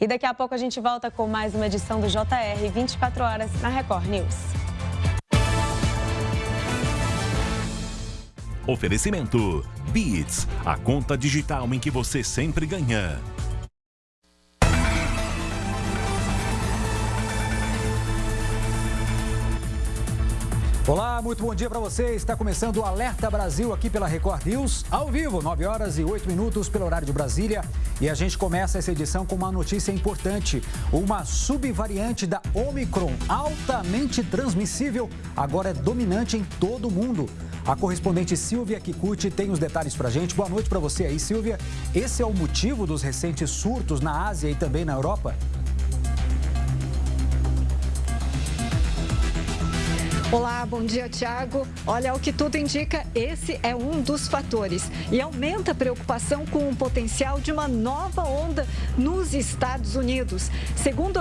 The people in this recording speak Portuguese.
E daqui a pouco a gente volta com mais uma edição do JR 24 horas na Record News. Oferecimento Beats, a conta digital em que você sempre ganha. Olá, muito bom dia para você. Está começando o Alerta Brasil aqui pela Record News, ao vivo, 9 horas e 8 minutos pelo horário de Brasília. E a gente começa essa edição com uma notícia importante. Uma subvariante da Omicron, altamente transmissível, agora é dominante em todo o mundo. A correspondente Silvia Kikuchi tem os detalhes para gente. Boa noite para você aí, Silvia. Esse é o motivo dos recentes surtos na Ásia e também na Europa? Olá, bom dia, Tiago. Olha, o que tudo indica, esse é um dos fatores e aumenta a preocupação com o potencial de uma nova onda nos Estados Unidos. Segundo